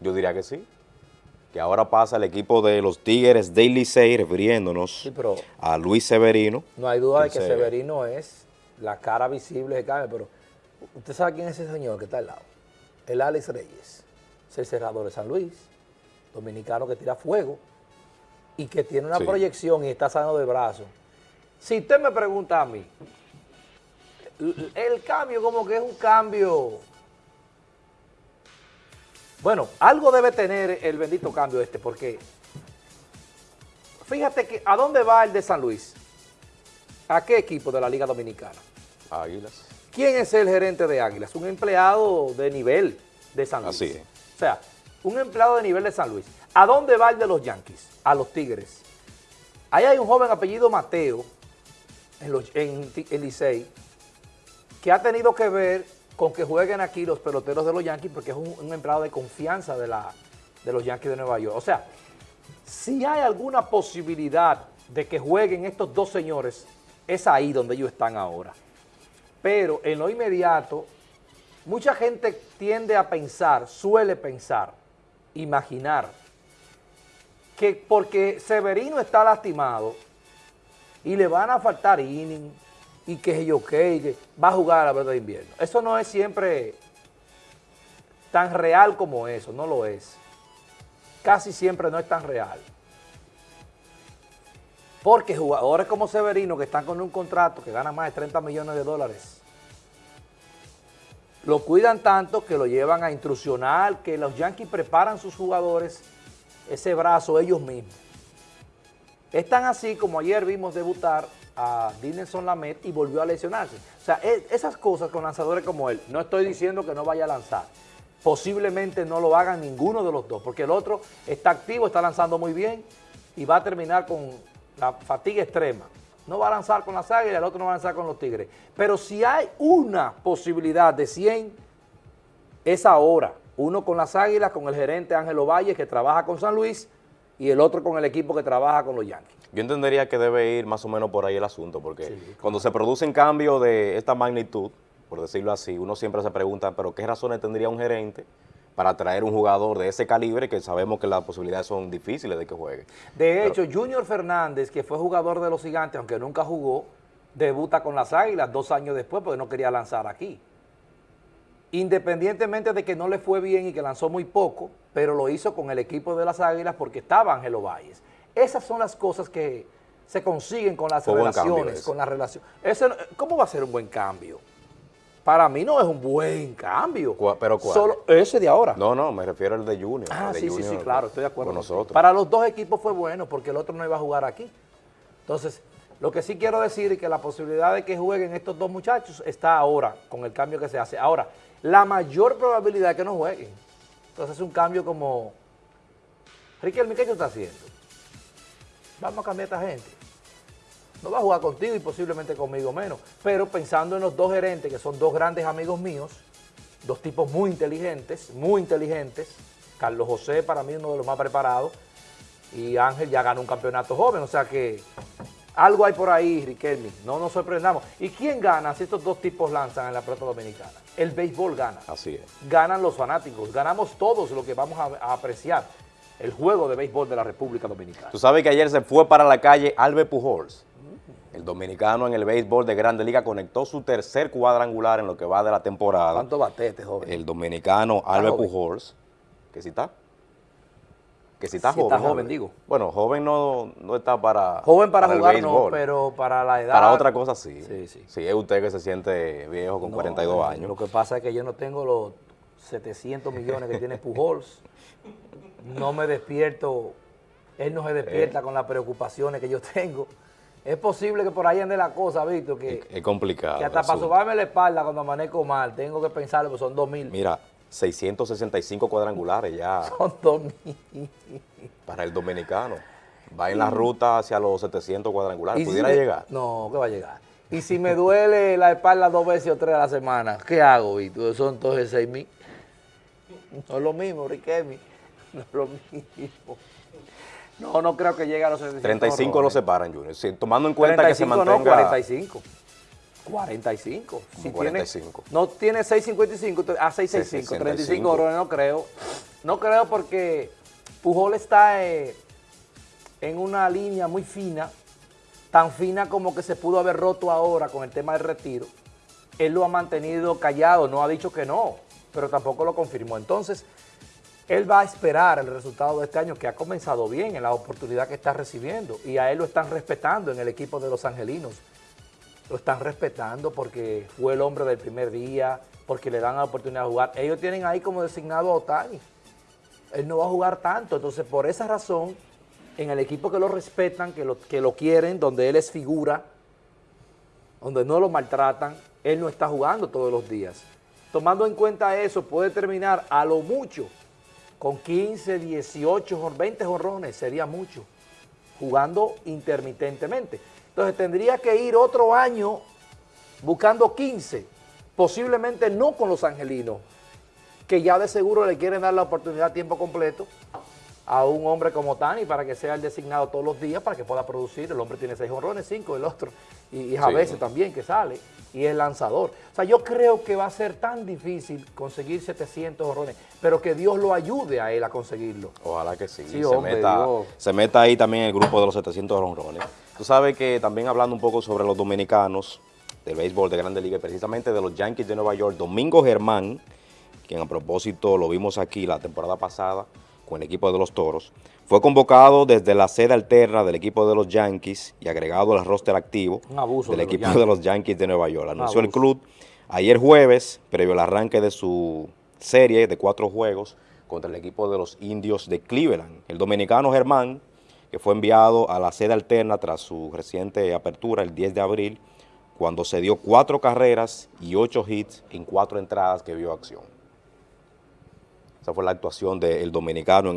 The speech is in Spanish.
Yo diría que sí. Que ahora pasa el equipo de los Tigres de Licey, refiriéndonos Sí, pero a Luis Severino. no hay duda de que Severino es la cara visible de cambio, pero usted sabe quién es ese señor que está al lado. El Alex Reyes, es el cerrador de San Luis, dominicano que tira fuego y que tiene una Sí. proyección y está sano de brazo. Si usted me pregunta a mí, el cambio como que es un cambio... Bueno, algo debe tener el bendito cambio este, porque fíjate que ¿a dónde va el de San Luis? ¿A qué equipo de la Liga Dominicana? Águilas. ¿Quién es el gerente de Águilas? Un empleado de nivel de San Luis. Así es. O sea, un empleado de nivel de San Luis. ¿A dónde va el de los Yankees? A los Tigres. Ahí hay un joven apellido Mateo, en, los, en, Licey, que ha tenido que ver con que jueguen aquí los peloteros de los Yankees porque es un, un empleado de confianza de, la, de los Yankees de Nueva York. O sea, si hay alguna posibilidad de que jueguen estos dos señores, es ahí donde ellos están ahora. Pero en lo inmediato, mucha gente tiende a pensar, suele pensar, imaginar, que porque Severino está lastimado y le van a faltar inning y que yo que, que va a jugar a la verdad de invierno. Eso no es siempre tan real como eso, no lo es. Casi siempre no es tan real. Porque jugadores como Severino, que están con un contrato que gana más de 30 millones de dólares, lo cuidan tanto que lo llevan a instruccional, que los Yankees preparan sus jugadores ese brazo ellos mismos. Es tan así como ayer vimos debutar a Dinelson Lamet y volvió a lesionarse. O sea, e- esas cosas con lanzadores como él, no estoy diciendo que no vaya a lanzar. Posiblemente no lo hagan ninguno de los dos, porque el otro está activo, está lanzando muy bien y va a terminar con la fatiga extrema. No va a lanzar con las águilas, el otro no va a lanzar con los tigres. Pero si hay una posibilidad de 100, es ahora. Uno con las águilas, con el gerente Ángelo Valle, que trabaja con San Luis, y el otro con el equipo que trabaja con los Yankees. Yo entendería que debe ir más o menos por ahí el asunto, porque cuando se producen cambios de esta magnitud, por decirlo así, uno siempre se pregunta, pero ¿qué razones tendría un gerente para traer un jugador de ese calibre que sabemos que las posibilidades son difíciles de que juegue? De hecho, Junior Fernández, que fue jugador de los gigantes, aunque nunca jugó, debuta con las águilas dos años después porque no quería lanzar aquí. Independientemente de que no le fue bien y que lanzó muy poco, pero lo hizo con el equipo de las águilas porque estaba Ángelo Valles. Esas son las cosas que se consiguen con las relaciones, con la relación. Ese no- ¿Cómo va a ser un buen cambio? Para mí no es un buen cambio. ¿Cuál- pero cuál? Solo ese de ahora. No, no, me refiero al de Junior. Ah, de sí, sí, sí, claro, estoy de acuerdo. Con contigo. nosotros. Para los dos equipos fue bueno porque el otro no iba a jugar aquí. Entonces, lo que sí quiero decir es que la posibilidad de que jueguen estos dos muchachos está ahora con el cambio que se hace. Ahora, la mayor probabilidad es que no jueguen. Entonces es un cambio como, Riquelme, ¿qué tú estás haciendo? Vamos a cambiar a esta gente. No va a jugar contigo y posiblemente conmigo menos. Pero pensando en los dos gerentes, que son dos grandes amigos míos, dos tipos muy inteligentes, muy inteligentes. Carlos José para mí uno de los más preparados y Ángel ya ganó un campeonato joven, o sea que algo hay por ahí, Riquelme, no nos sorprendamos. ¿Y quién gana si estos dos tipos lanzan en la pelota dominicana? El béisbol gana. Así es. Ganan los fanáticos, ganamos todos lo que vamos a, a apreciar, el juego de béisbol de la República Dominicana. Tú sabes que ayer se fue para la calle Albert Pujols. El dominicano en el béisbol de Grande Liga conectó su tercer cuadrangular en lo que va de la temporada. ¿Cuánto bate este joven? El dominicano Albert joven. Pujols. ¿Que si está? Que si está Si joven. está joven, digo. Bueno, joven no, no está para Joven para, jugar no, pero para la edad... Para otra cosa sí. Sí, sí. Si es usted que se siente viejo con No, 42 Lo años. que pasa es que yo no tengo los 700 millones que tiene Pujols. No me despierto, él no se Eh. despierta con las preocupaciones que yo tengo. Es posible que por ahí ande la cosa, Víctor, que, Es complicado. que hasta para sobarme la espalda cuando amanezco mal, tengo que pensarlo, pues son 2 mil. Mira, 665 cuadrangulares ya Son 2 mil. para el dominicano. Va en la ruta hacia los 700 cuadrangulares. Si ¿Pudiera me- llegar? No, que va a llegar. Y si me duele la espalda dos veces o tres a la semana, ¿qué hago, Víctor? Son entonces 6 mil. No es lo mismo, Riquelme. No es lo mismo. No, no creo que llegue a los 65. 35 no, lo separan, Junior. Si- tomando en cuenta que se 35 mantenga... no, 45. 45. Si 45. Tiene, no tiene 6.55, a 6.65. 65. 35 dólares no creo. No creo porque Pujol está eh, en una línea muy fina, tan fina como que se pudo haber roto ahora con el tema del retiro. Él lo ha mantenido callado, no ha dicho que no, pero tampoco lo confirmó. Entonces, él va a esperar el resultado de este año, que ha comenzado bien en la oportunidad que está recibiendo, y a él lo están respetando en el equipo de los angelinos. Lo están respetando porque fue el hombre del primer día, porque le dan la oportunidad de jugar. Ellos tienen ahí como designado a Otani. Él no va a jugar tanto, entonces por esa razón, en el equipo que lo respetan, que lo, que lo quieren, donde él es figura, donde no lo maltratan, él no está jugando todos los días. Tomando en cuenta eso, puede terminar a lo mucho con 15, 18, 20 jorrones, sería mucho, jugando intermitentemente. Entonces tendría que ir otro año buscando 15, posiblemente no con los angelinos, que ya de seguro le quieren dar la oportunidad a tiempo completo a un hombre como Tani para que sea el designado todos los días para que pueda producir. El hombre tiene seis honrones, cinco, el otro, y, a veces también que sale, y es lanzador. O sea, yo creo que va a ser tan difícil conseguir 700 honrones, pero que Dios lo ayude a él a conseguirlo. Ojalá que sí. Sí, se, hombre, meta, Dios. se meta ahí también el grupo de los 700 honrones. Tú sabes que también hablando un poco sobre los dominicanos del béisbol de Grande Liga, precisamente de los Yankees de Nueva York, Domingo Germán, quien a propósito lo vimos aquí la temporada pasada con el equipo de los Toros, fue convocado desde la sede alterna del equipo de los Yankees y agregado al roster activo del los equipo de los Yankees de Nueva York. Anunció el club ayer jueves, previo al arranque de su serie de cuatro juegos contra el equipo de los indios de Cleveland. El dominicano Germán, que fue enviado a la sede alterna tras su reciente apertura el 10 de abril, cuando se dio cuatro carreras y ocho hits en cuatro entradas que vio acción. Esa fue la actuación del dominicano en